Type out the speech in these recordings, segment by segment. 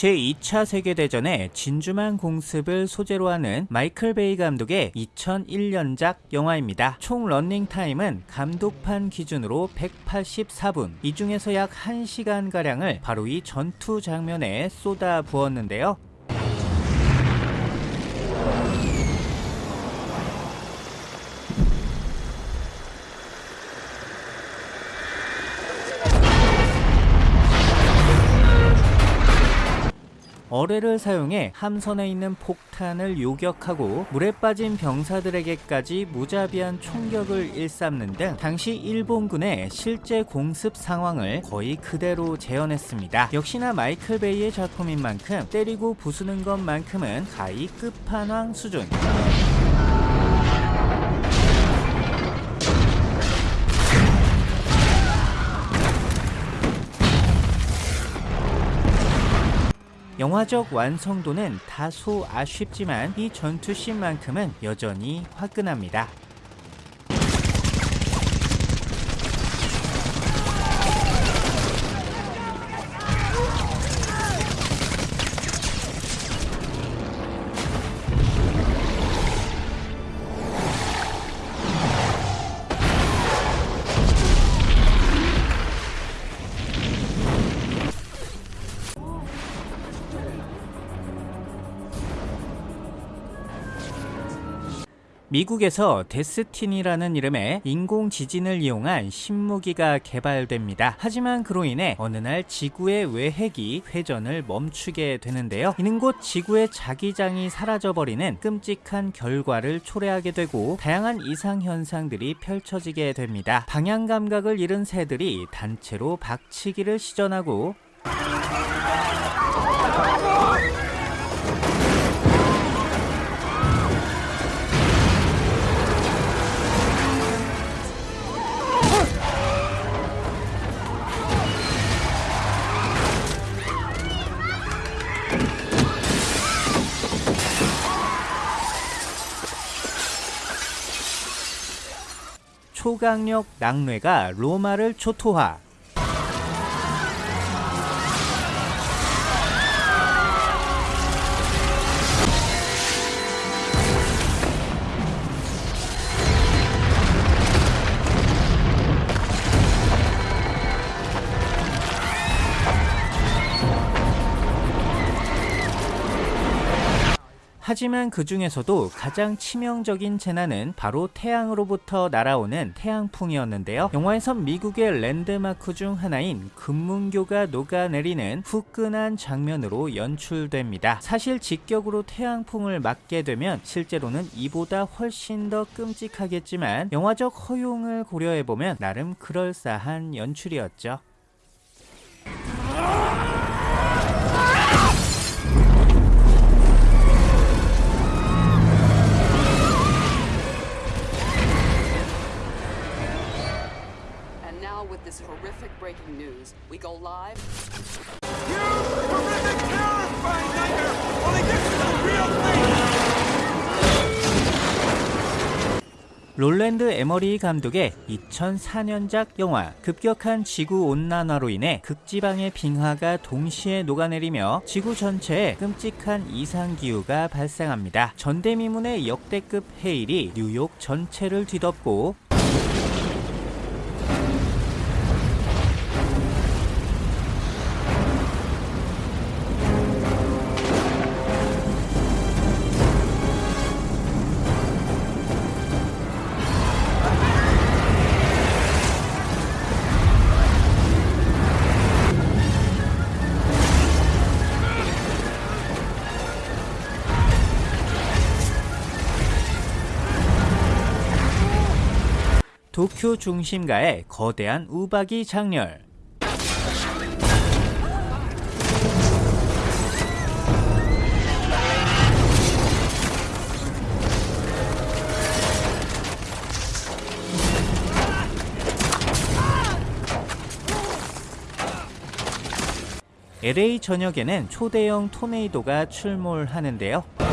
제2차 세계대전의 진주만 공습을 소재로 하는 마이클 베이 감독의 2001년작 영화입니다. 총 런닝타임은 감독판 기준으로 184분, 이 중에서 약 1시간가량을 바로 이 전투 장면에 쏟아 부었는데요. 어뢰를 사용해 함선에 있는 폭탄을 요격하고 물에 빠진 병사들에게까지 무자비한 총격을 일삼는 등 당시 일본군의 실제 공습 상황을 거의 그대로 재현했습니다. 역시나 마이클 베이의 작품인 만큼 때리고 부수는 것만큼은 가히 끝판왕 수준. 영화적 완성도는 다소 아쉽지만 이 전투씬만큼은 여전히 화끈합니다. 미국에서 데스티니라는 이름의 인공 지진을 이용한 신무기가 개발됩니다. 하지만 그로 인해 어느 날 지구의 외핵이 회전을 멈추게 되는데요. 이는 곧 지구의 자기장이 사라져버리는 끔찍한 결과를 초래하게 되고 다양한 이상현상들이 펼쳐지게 됩니다. 방향 감각을 잃은 새들이 단체로 박치기를 시전하고 초강력 낙뢰가 로마를 초토화 하지만 그 중에서도 가장 치명적인 재난은 바로 태양으로부터 날아오는 태양풍이었는데요. 영화에선 미국의 랜드마크 중 하나인 금문교가 녹아내리는 후끈한 장면으로 연출됩니다. 사실 직격으로 태양풍을 맞게 되면 실제로는 이보다 훨씬 더 끔찍하겠지만 영화적 허용을 고려해보면 나름 그럴싸한 연출이었죠. This horrific breaking news. We go live. You horrific, terrifying nightmare! Only this is a real thing! 롤랜드 에머리 감독의 2004년작 영화 급격한 지구 온난화로 인해 극지방의 빙하가 동시에 녹아내리며 지구 전체에 끔찍한 이상기후가 발생합니다. 전대미문의 역대급 해일이 뉴욕 전체를 뒤덮고 도쿄 중심가의 거대한 우박이 장렬 LA 전역에는 초대형 토네이도가 출몰하는데요.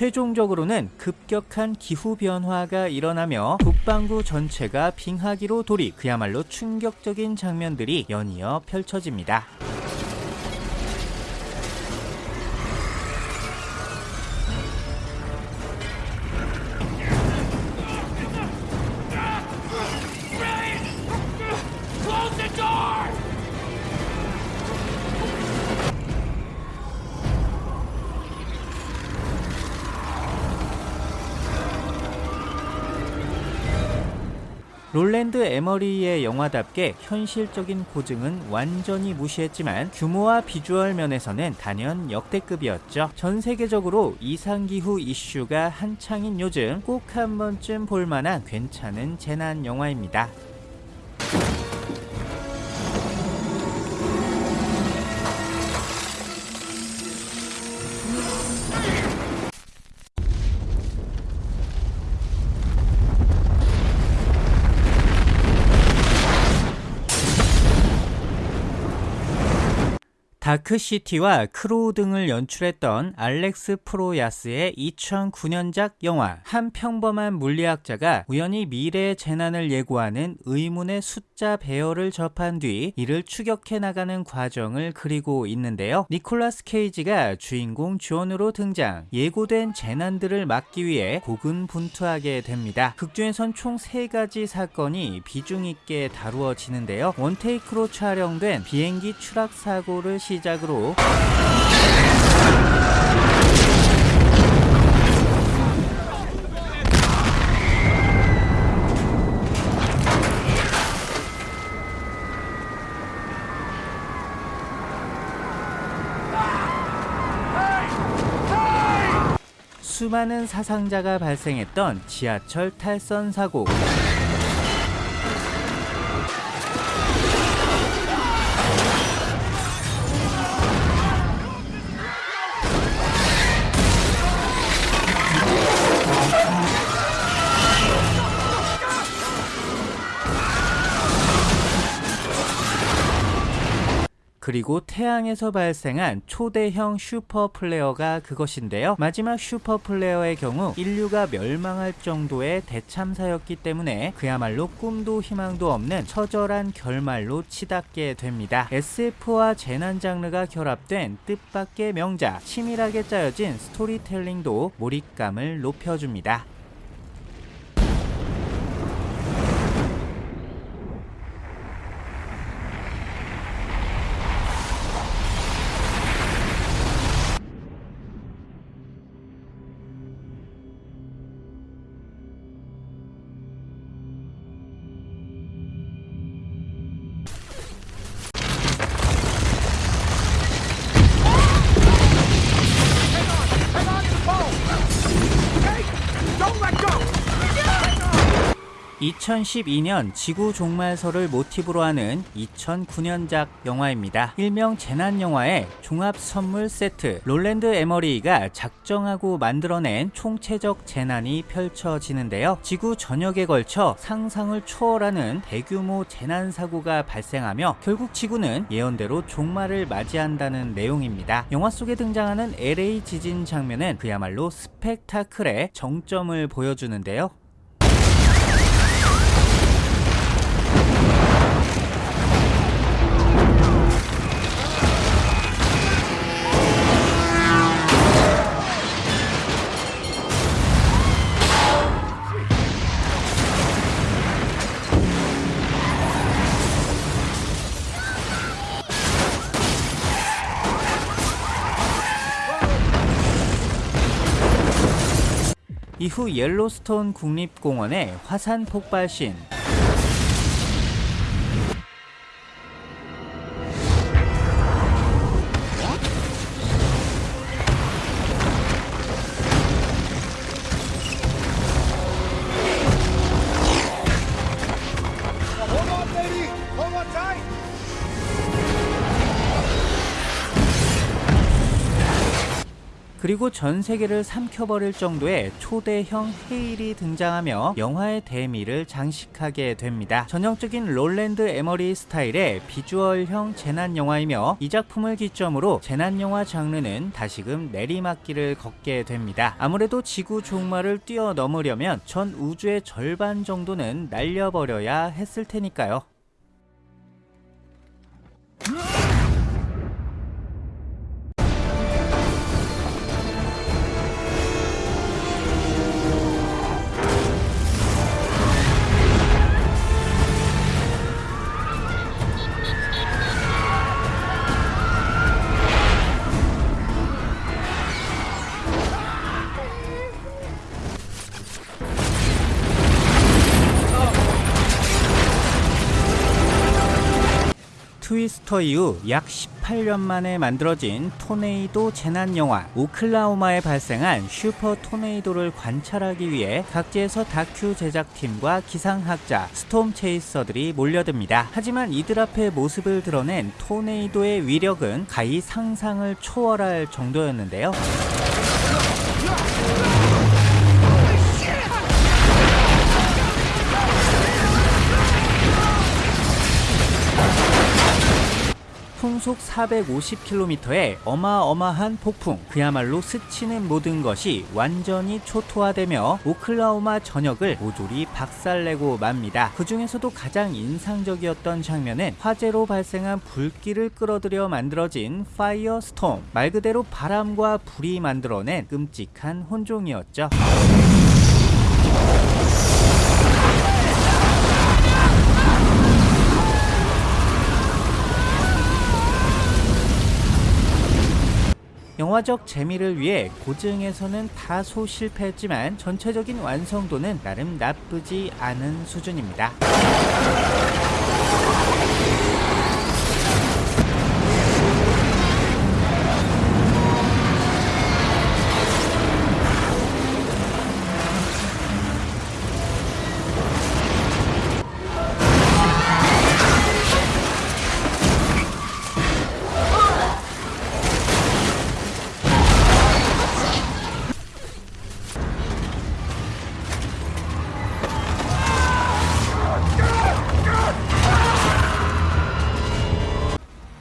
최종적으로는 급격한 기후 변화가 일어나며 북반구 전체가 빙하기로 돌입 그야말로 충격적인 장면들이 연이어 펼쳐집니다. 롤랜드 에머리의 영화답게 현실적인 고증은 완전히 무시했지만 규모와 비주얼 면에서는 단연 역대급이었죠. 전 세계적으로 이상기후 이슈가 한창인 요즘 꼭 한 번쯤 볼만한 괜찮은 재난 영화입니다. 다크시티와 크로우 등을 연출했던 알렉스 프로야스의 2009년작 영화 한 평범한 물리학자가 우연히 미래의 재난을 예고하는 의문의 숫 자 배열을 접한 뒤 이를 추격해 나가는 과정을 그리고 있는데요. 니콜라스 케이지가 주인공 존으로 등장 예고된 재난들을 막기 위해 고군분투하게 됩니다. 극중에선 총 3가지 사건이 비중 있게 다루어지는데요. one take로 촬영된 비행기 추락 사고를 시작으로 수많은 사상자가 발생했던 지하철 탈선 사고. 그리고 태양에서 발생한 초대형 super flare가 그것인데요. 마지막 super flare의 경우 인류가 멸망할 정도의 대참사였기 때문에 그야말로 꿈도 희망도 없는 처절한 결말로 치닫게 됩니다. SF와 재난 장르가 결합된 뜻밖의 명작, 치밀하게 짜여진 스토리텔링도 몰입감을 높여줍니다. 2012년 지구 종말설을 모티브로 하는 2009년작 영화입니다. 일명 재난 영화의 종합 선물 세트. 롤랜드 에머리가 작정하고 만들어낸 총체적 재난이 펼쳐지는데요. 지구 전역에 걸쳐 상상을 초월하는 대규모 재난 사고가 발생하며 결국 지구는 예언대로 종말을 맞이한다는 내용입니다. 영화 속에 등장하는 LA 지진 장면은 그야말로 스펙타클의 정점을 보여주는데요. 이후 옐로스톤 국립공원의 화산 폭발신 그리고 전 세계를 삼켜버릴 정도의 초대형 헤일이 등장하며 영화의 대미를 장식하게 됩니다. 전형적인 롤랜드 에머리 스타일의 비주얼형 재난 영화이며 이 작품을 기점으로 재난 영화 장르는 다시금 내리막길을 걷게 됩니다. 아무래도 지구 종말을 뛰어넘으려면 전 우주의 절반 정도는 날려버려야 했을 테니까요. 트위스터 이후 약 18년 만에 만들어진 토네이도 재난 영화 오클라호마에 발생한 슈퍼 토네이도를 관찰하기 위해 각지에서 다큐 제작팀과 기상학자, 스톰 체이서들이 몰려듭니다. 하지만 이들 앞에 모습을 드러낸 토네이도의 위력은 가히 상상을 초월할 정도였는데요. 풍속 450km의 어마어마한 폭풍 그야말로 스치는 모든 것이 완전히 초토화되며 오클라호마 전역을 모조리 박살내고 맙니다. 그 중에서도 가장 인상적이었던 장면은 화재로 발생한 불길을 끌어들여 만들어진 firestorm 말 그대로 바람과 불이 만들어낸 끔찍한 혼종이었죠. 영화적 재미를 위해 고증에서는 다소 실패했지만 전체적인 완성도는 나름 나쁘지 않은 수준입니다.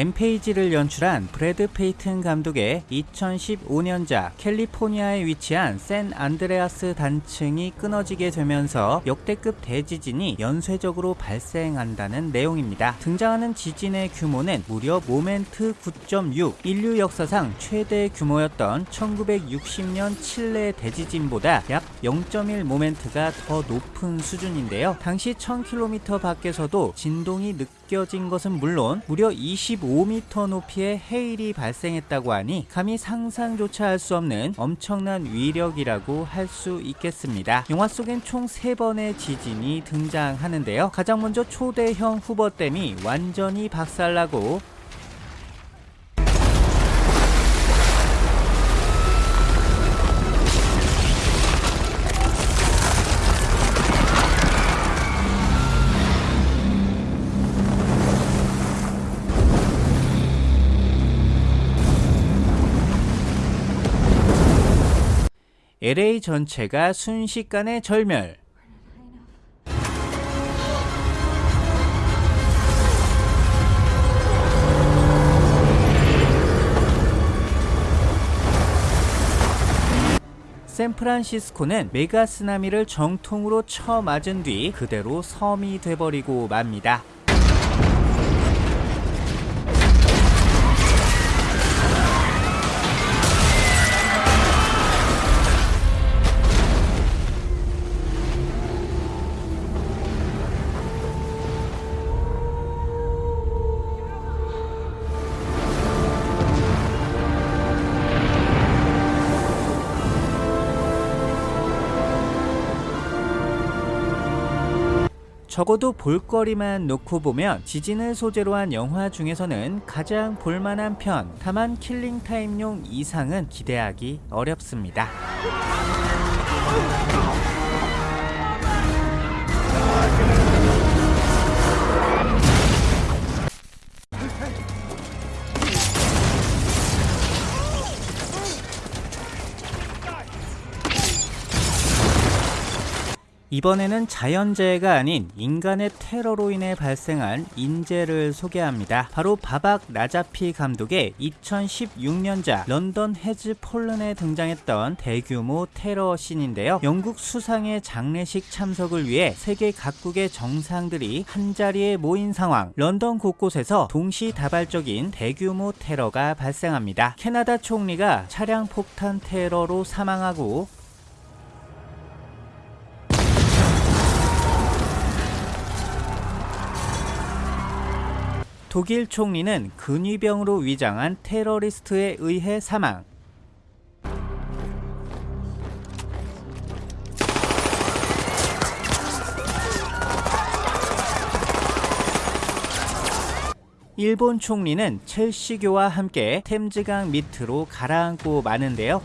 램페이지를 연출한 브래드 페이튼 감독의 2015년작 캘리포니아에 위치한 샌 안드레아스 단층이 끊어지게 되면서 역대급 대지진이 연쇄적으로 발생한다는 내용입니다. 등장하는 지진의 규모는 무려 모멘트 9.6 인류 역사상 최대 규모였던 1960년 칠레 대지진보다 약 0.1 모멘트가 더 높은 수준인데요. 당시 1000km 밖에서도 진동이 느껴 진 것은 물론 무려 20 25m 높이의 해일이 발생했다고 하니 감히 상상조차 할 수 없는 엄청난 위력이라고 할 수 있겠습니다. 영화 속엔 총 3번의 지진이 등장하는데요. 가장 먼저 초대형 후버댐이 완전히 박살나고 LA 전체가 순식간에 절멸. 샌프란시스코는 메가 쓰나미를 정통으로 쳐맞은 뒤 그대로 섬이 돼버리고 맙니다. 적어도 볼거리만 놓고 보면 지진을 소재로 한 영화 중에서는 가장 볼만한 편 다만 킬링타임용 이상은 기대하기 어렵습니다. 이번에는 자연재해가 아닌 인간의 테러로 인해 발생한 인재를 소개합니다. 바로 바박 나자피 감독의 2016년작 런던 헤즈 폴른에 등장했던 대규모 테러 씬인데요. 영국 수상의 장례식 참석을 위해 세계 각국의 정상들이 한자리에 모인 상황. 런던 곳곳에서 동시다발적인 대규모 테러가 발생합니다. 캐나다 총리가 차량 폭탄 테러로 사망하고 독일 총리는 근위병으로 위장한 테러리스트에 의해 사망. 일본 총리는 첼시교와 함께 템즈강 밑으로 가라앉고 마는데요.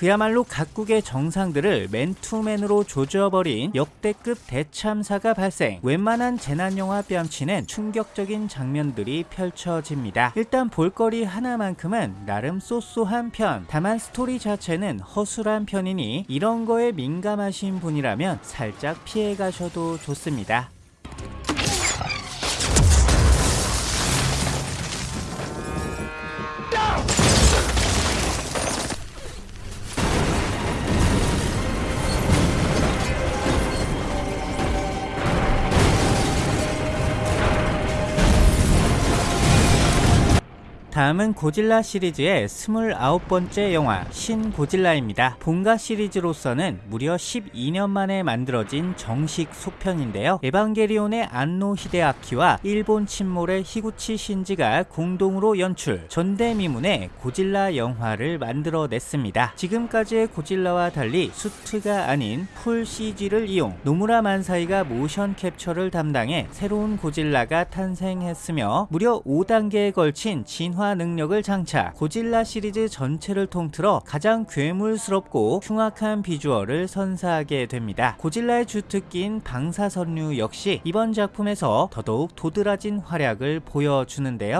그야말로 각국의 정상들을 맨투맨으로 조져버린 역대급 대참사가 발생. 웬만한 재난영화 뺨치는 충격적인 장면들이 펼쳐집니다. 일단 볼거리 하나만큼은 나름 쏘쏘한 편. 다만 스토리 자체는 허술한 편이니 이런 거에 민감하신 분이라면 살짝 피해가셔도 좋습니다 다음은 고질라 시리즈의 29번째 영화 신 고질라입니다. 본가 시리즈로서는 무려 12년 만에 만들어진 정식 속편인데요. 에반게리온의 안노 히데아키와 일본 침몰의 히구치 신지가 공동으로 연출 전대미문의 고질라 영화를 만들어냈습니다. 지금까지의 고질라와 달리 수트가 아닌 full CG를 이용 노무라 만사이가 모션 캡처를 담당해 새로운 고질라가 탄생했으며 무려 5단계에 걸친 진화 능력을 장착 고질라 시리즈 전체를 통틀어 가장 괴물스럽고 흉악한 비주얼을 선사하게 됩니다. 고질라의 주특기인 방사선류 역시 이번 작품에서 더더욱 도드라진 활약을 보여주는데요.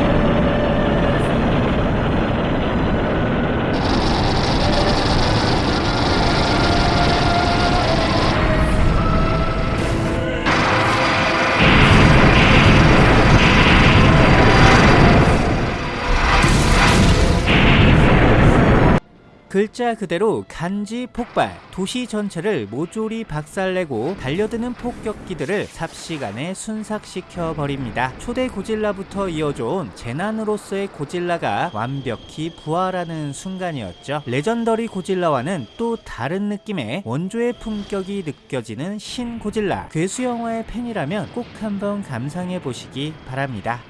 글자 그대로 간지 폭발 도시 전체를 모조리 박살내고 달려드는 폭격기들을 삽시간에 순삭시켜 버립니다. 초대 고질라부터 이어져온 재난으로서의 고질라가 완벽히 부활하는 순간이었죠. 레전더리 고질라와는 또 다른 느낌의 원조의 품격이 느껴지는 신 고질라. 괴수 영화의 팬이라면 꼭 한번 감상해 보시기 바랍니다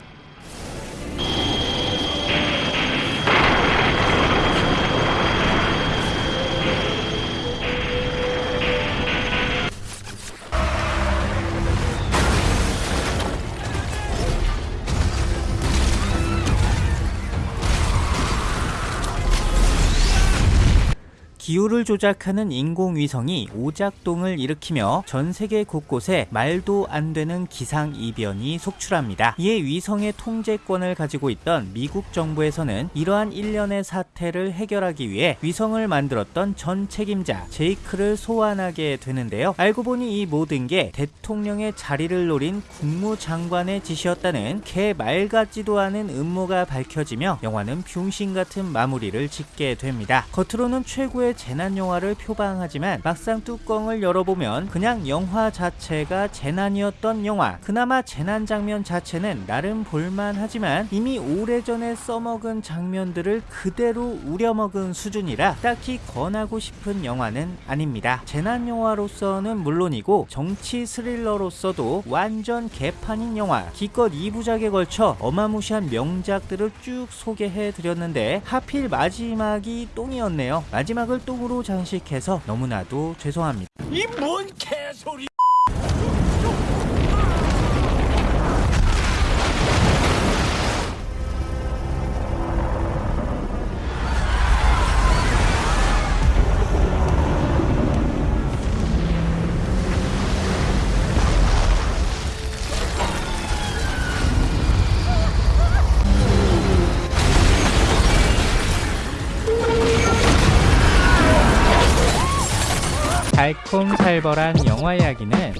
기후를 조작하는 인공위성이 오작동을 일으키며 전 세계 곳곳에 말도 안 되는 기상이변이 속출합니다. 이에 위성의 통제권을 가지고 있던 미국 정부에서는 이러한 일련의 사태를 해결하기 위해 위성을 만들었던 전 책임자 제이크를 소환하게 되는데요. 알고 보니 이 모든 게 대통령의 자리를 노린 국무장관의 짓이었다는 개말 같지도 않은 음모가 밝혀지며 영화는 병신 같은 마무리를 짓게 됩니다. 겉으로는 최고의 재난 영화를 표방하지만 막상 뚜껑을 열어보면 그냥 영화 자체가 재난이었던 영화. 그나마 재난 장면 자체는 나름 볼만하지만 이미 오래전에 써먹은 장면들을 그대로 우려먹은 수준이라 딱히 권하고 싶은 영화는 아닙니다. 재난 영화로서는 물론이고 정치 스릴러로서도 완전 개판인 영화. 기껏 2부작에 걸쳐 어마무시한 명작들을 쭉 소개해 드렸는데 하필 마지막이 똥이었네요. 마지막을 똥으로 장식해서 너무나도 죄송합니다. 이 뭔 개소리! 똥살벌한 영화 이야기는